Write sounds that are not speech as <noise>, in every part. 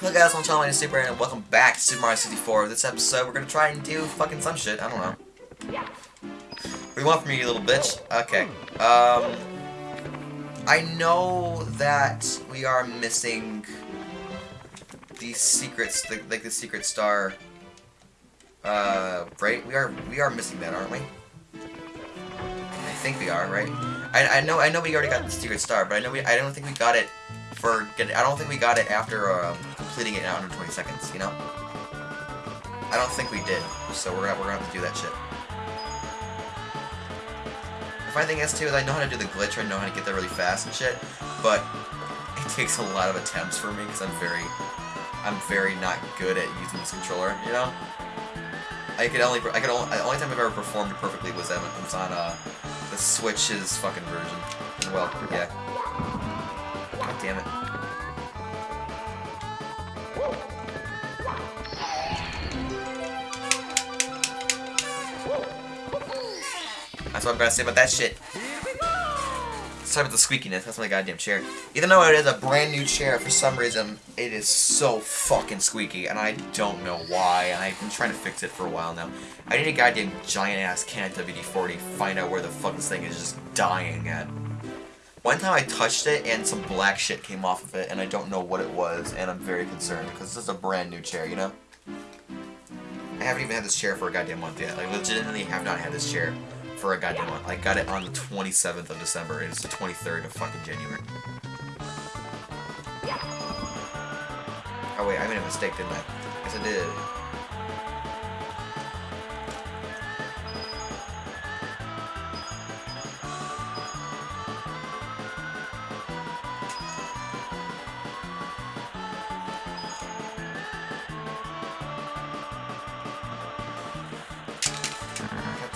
Hello guys, I'm Charlie Super and welcome back to Super Mario 64. This episode, we're gonna try and do fucking some shit. I don't know. What do you want from me, you little bitch? Okay. Um, I know that we are missing the secrets, the, like the secret star. Uh, right? We are we are missing that, aren't we? I think we are, right? I, I know I know we already got the secret star, but I know we I don't think we got it for get I don't think we got it after um, completing it in under 20 seconds. You know? I don't think we did. So we're gonna we're gonna have to do that shit. The funny thing is too is I know how to do the glitch. I know how to get there really fast and shit, but it takes a lot of attempts for me because I'm very I'm very not good at using this controller. You know? I could only I could only the only time I've ever performed perfectly was that was on uh the Switch's fucking version. Well, yeah. God damn it. What I'm gonna say about that shit. Sorry about the squeakiness, that's my goddamn chair. Even though it is a brand new chair, for some reason, it is so fucking squeaky, and I don't know why, and I've been trying to fix it for a while now. I need a goddamn giant-ass can of WD-40 find out where the fuck this thing is just dying at. One time I touched it, and some black shit came off of it, and I don't know what it was, and I'm very concerned, because this is a brand new chair, you know? I haven't even had this chair for a goddamn month yet. I legitimately have not had this chair for a goddamn month. I got it on the 27th of December. and It's the 23rd of fucking January. Oh wait, I made a mistake, didn't I? Yes, I did.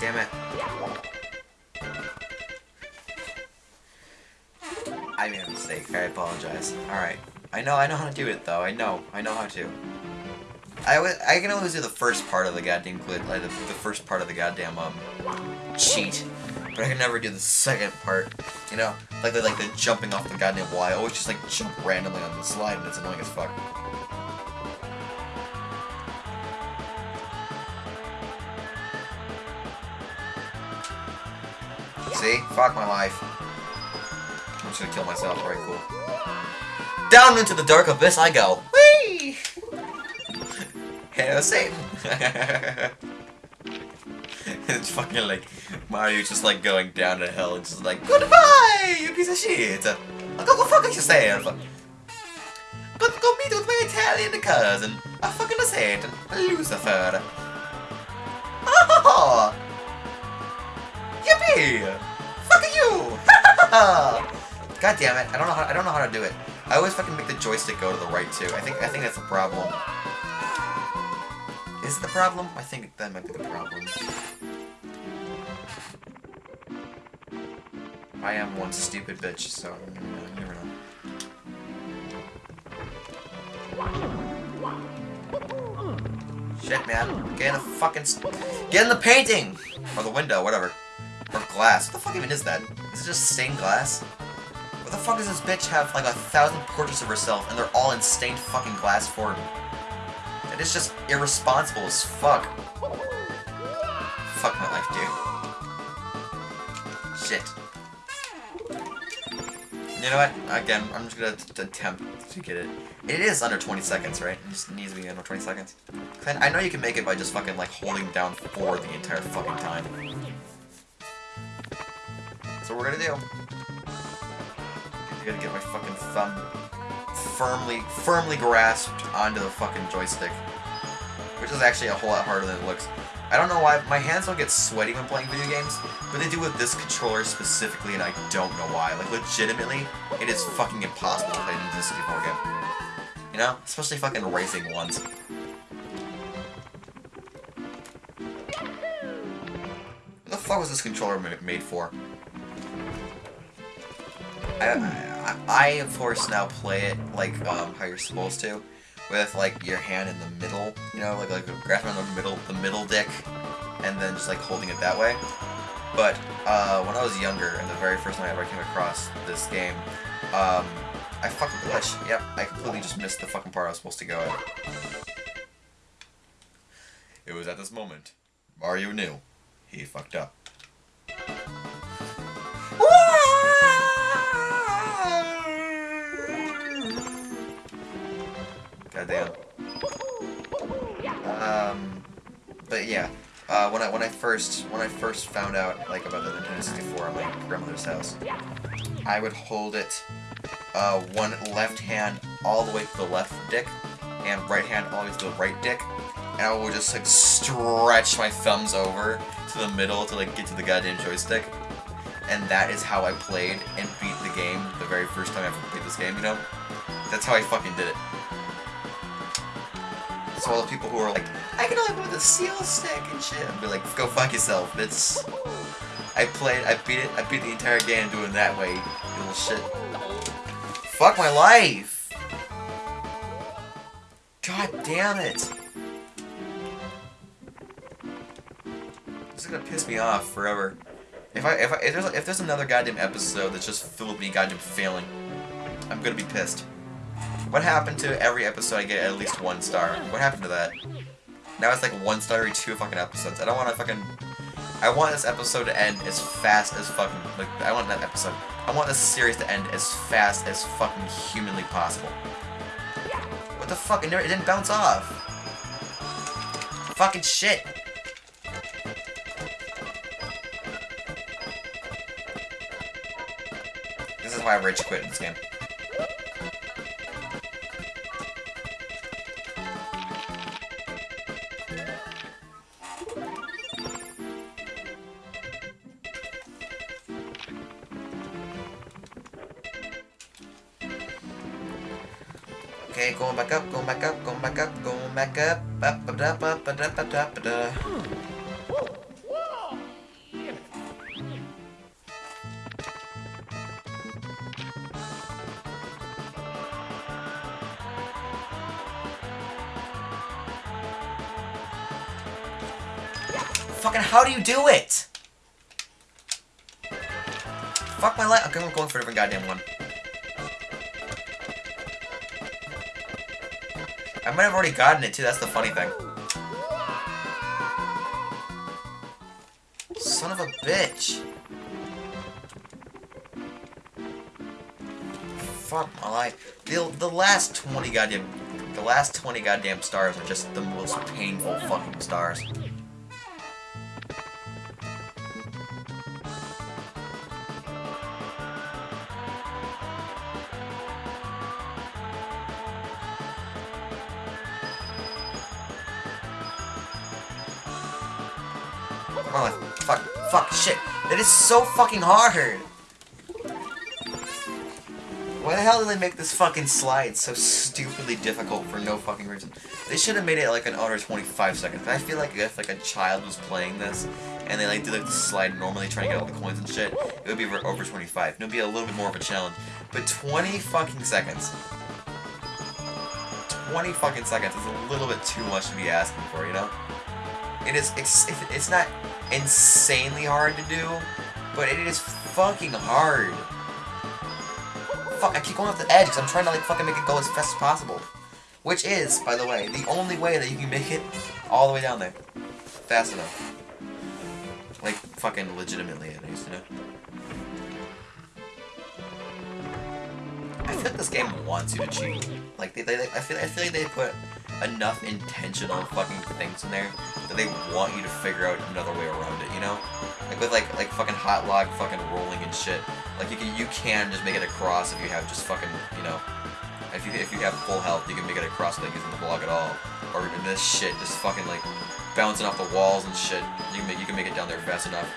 Damn it. I made a mistake. I apologize. Alright. I know I know how to do it though. I know. I know how to. I, I can always do the first part of the goddamn glitch, like the, the first part of the goddamn um cheat, but I can never do the second part. You know, like the like the jumping off the goddamn wall. I always just like jump randomly on the slide, and it's annoying as fuck. See? Fuck my life. I'm just gonna kill myself. Alright, cool. Down into the dark abyss I go. Whee! <laughs> Hail Satan! <laughs> it's fucking like Mario just like going down to hell and just like Goodbye, you piece of shit! Oh, i Go go fuck yourself! Go go meet with my Italian cousin, a fucking Satan, Lucifer. Oh! <laughs> Yippee! <laughs> God damn it! I don't know how I don't know how to do it. I always fucking make the joystick go to the right too. I think I think that's the problem. Is it the problem? I think that might be the problem. I am one stupid bitch, so mm, never know. Shit, man. Get in the fucking... Get in the painting! Or the window, whatever. Or glass. What the fuck even is that? Is it just stained glass? What the fuck does this bitch have like a thousand portraits of herself and they're all in stained fucking glass form? It is just irresponsible as fuck. Fuck my life, dude. Shit. You know what? Again, I'm just gonna attempt to get it. It is under 20 seconds, right? It just needs to be under 20 seconds. I know you can make it by just fucking like holding down 4 the entire fucking time. What we're gonna do. I gotta get my fucking thumb firmly, firmly grasped onto the fucking joystick. Which is actually a whole lot harder than it looks. I don't know why, my hands don't get sweaty when playing video games, but they do with this controller specifically, and I don't know why. Like, legitimately, it is fucking impossible to play this 64 game. You know? Especially fucking racing ones. What the fuck was this controller made for? I, I, I, of course, now play it like um, how you're supposed to, with like your hand in the middle, you know, like like grasping on the middle, the middle dick, and then just like holding it that way. But uh, when I was younger, and the very first time I ever came across this game, um, I fucking glitch. Yep, I completely just missed the fucking part I was supposed to go at. It was at this moment. Mario knew. He fucked up. Uh, when I when I first when I first found out like about the Nintendo 64 at my grandmother's house, I would hold it uh, one left hand all the way to the left dick, and right hand all the way to the right dick, and I would just like stretch my thumbs over to the middle to like get to the goddamn joystick. And that is how I played and beat the game the very first time I ever played this game, you know? That's how I fucking did it. So all the people who are like, I can only move the seal stick and shit, I'd be like, go fuck yourself. It's I played I beat it I beat the entire game doing that way, you little shit. Fuck my life! God damn it! This is gonna piss me off forever. If I if I if there's if there's another goddamn episode that's just filled with me goddamn failing, I'm gonna be pissed. What happened to every episode I get at least one star? What happened to that? Now it's like one every two fucking episodes. I don't want to fucking. I want this episode to end as fast as fucking. Like I want that episode. I want this series to end as fast as fucking humanly possible. What the fuck? It, never, it didn't bounce off. Fucking shit. This is why rage quit in this game. Back up, going back up, going back up, going back up. Fucking how do you do it? Fuck my life. Okay, I'm going for a different goddamn one. I might have already gotten it too, that's the funny thing. Son of a bitch. Fuck my life. The, the last 20 goddamn... The last 20 goddamn stars are just the most painful fucking stars. Oh, fuck, fuck, shit. That is so fucking hard. Why the hell did they make this fucking slide so stupidly difficult for no fucking reason? They should have made it like an under 25 seconds. I feel like if like a child was playing this and they like did like the slide normally trying to get all the coins and shit, it would be over 25. It would be a little bit more of a challenge. But 20 fucking seconds. 20 fucking seconds is a little bit too much to be asking for, you know? It is, it's, it's not insanely hard to do, but it is fucking hard. Fuck, I keep going off the edge because I'm trying to like fucking make it go as fast as possible. Which is, by the way, the only way that you can make it all the way down there. Fast enough. Like, fucking legitimately at least, you know? I feel like this game wants you to cheat. Like, they, they, I, feel, I feel like they put enough intentional fucking things in there that they want you to figure out another way around it, you know? Like with like like fucking hot log fucking rolling and shit. Like you can you can just make it across if you have just fucking you know if you if you have full health you can make it across without using the block at all. Or in this shit just fucking like bouncing off the walls and shit. You can make you can make it down there fast enough.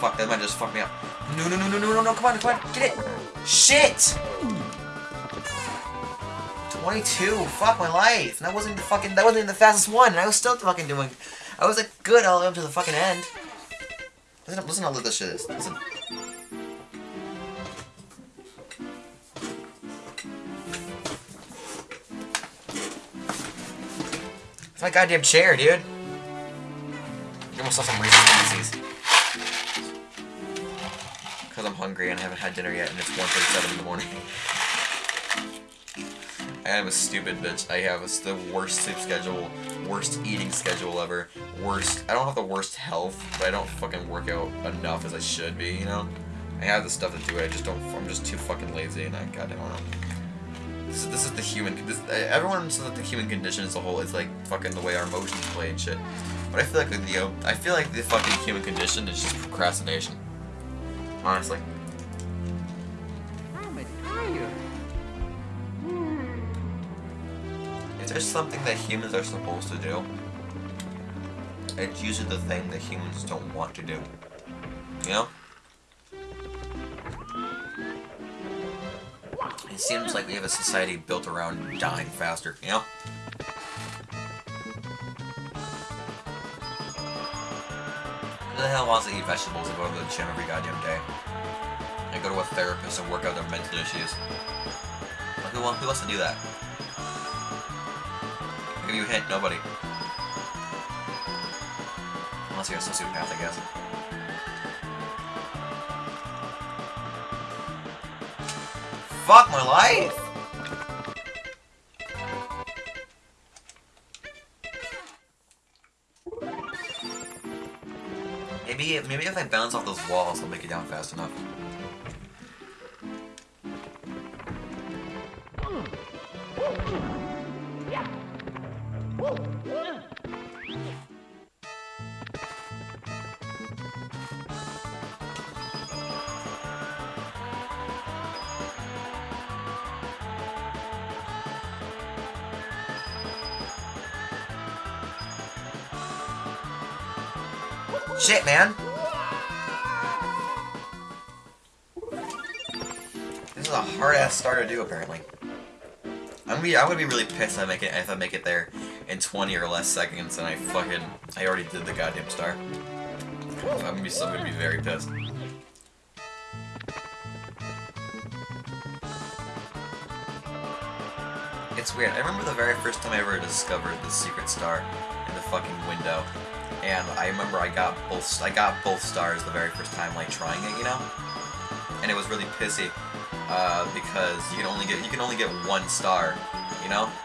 Fuck that might just fuck me up. No no no no no no no come on come on get it! Shit! 22. Fuck my life. And that wasn't the fucking. That wasn't the fastest one. And I was still fucking doing. I was like good all the way up to the fucking end. Listen, listen how little this shit is. Listen. It's my goddamn chair, dude. You almost saw some Pieces. Because I'm hungry and I haven't had dinner yet, and it's 1.37 in the morning. <laughs> I am a stupid bitch. I have the worst sleep schedule, worst eating schedule ever, worst. I don't have the worst health, but I don't fucking work out enough as I should be. You know, I have the stuff to do it. I just don't. I'm just too fucking lazy, and I goddamn don't know. This is, this is the human. This, everyone says that the human condition as a whole is like fucking the way our emotions play and shit. But I feel like the I feel like the fucking human condition is just procrastination. Honestly. If there's something that humans are supposed to do, it's usually the thing that humans don't want to do. You know? It seems like we have a society built around dying faster, you know? Who the hell wants to eat vegetables and go to the gym every goddamn day? And go to a therapist and work out their mental issues? Like, who, who wants to do that? I'll you hit, nobody. Unless you're a sociopath, I guess. Fuck my life! Maybe, maybe if I bounce off those walls, I'll make it down fast enough. Shit, man! This is a hard-ass star to do, apparently. I'm gonna be, I'm gonna be really pissed if I make it if I make it there in 20 or less seconds and I fucking I already did the goddamn star. I'm gonna be I'm gonna be very pissed. It's weird. I remember the very first time I ever discovered the secret star in the fucking window and I remember I got both I got both stars the very first time like trying it, you know, and it was really pissy uh, because you can only get you can only get one star, you know. <laughs>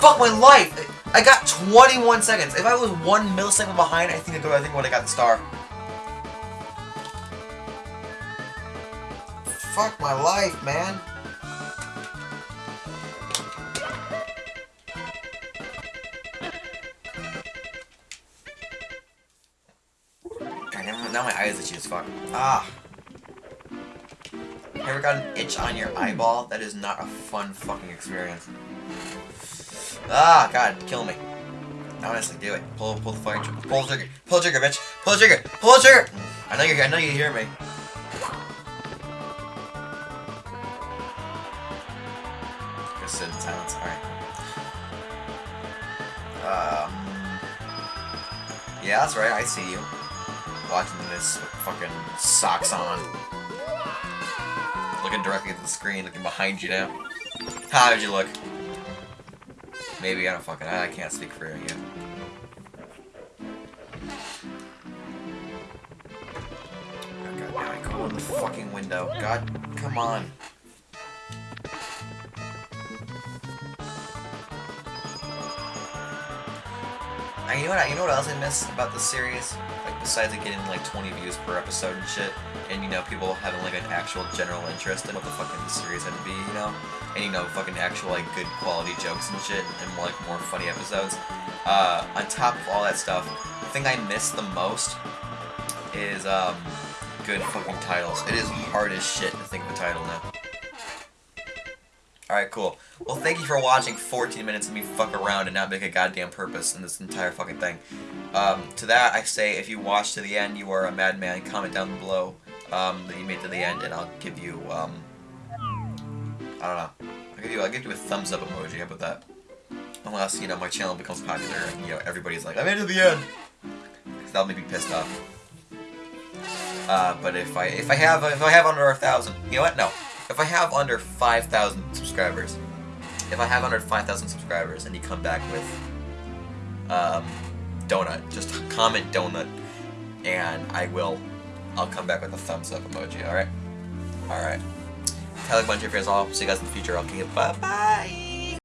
Fuck my life! I got 21 seconds. If I was one millisecond behind, I think I, I think I would have got the star. Fuck my life, man. Fuck. Ah. Ever got an itch on your eyeball? That is not a fun fucking experience. Ah, God, kill me. Honestly, do it. Pull, pull the fucking trigger. Pull the trigger. Pull the trigger, bitch. Pull the trigger. Pull the trigger. I know you. I know you hear me. Just sit in silence. All right. Um. Yeah, that's right. I see you watching this fucking socks on. Looking directly at the screen, looking behind you now. How did you look? Maybe, I don't fucking, I can't speak for you. God damn it, go in the fucking window. God, come on. You know what? You know what else I miss about this series? Like besides it getting like 20 views per episode and shit, and you know, people having like an actual general interest in what the fucking the series had to be, you know, and you know, fucking actual like good quality jokes and shit, and like more funny episodes. Uh, on top of all that stuff, the thing I miss the most is um, good fucking titles. It is hard as shit to think of a title now. Alright, cool. Well, thank you for watching 14 minutes of me fuck around and not make a goddamn purpose in this entire fucking thing. Um, to that, I say, if you watch to the end, you are a madman. Comment down below um, that you made to the end, and I'll give you, um, I don't know. I'll give you, I'll give you a thumbs up emoji. How about that? Unless, you know, my channel becomes popular and, you know, everybody's like, I made it to the end! Because that'll make me pissed off. Uh, but if I, if I have, if I have under a thousand, you know what? No. If I have under 5,000 subscribers, if I have under 5,000 subscribers and you come back with um, donut, just <laughs> comment donut, and I will, I'll come back with a thumbs up emoji, alright? Alright. Tell a bunch of your friends. I'll see you guys in the future. I'll keep Okay, bye bye.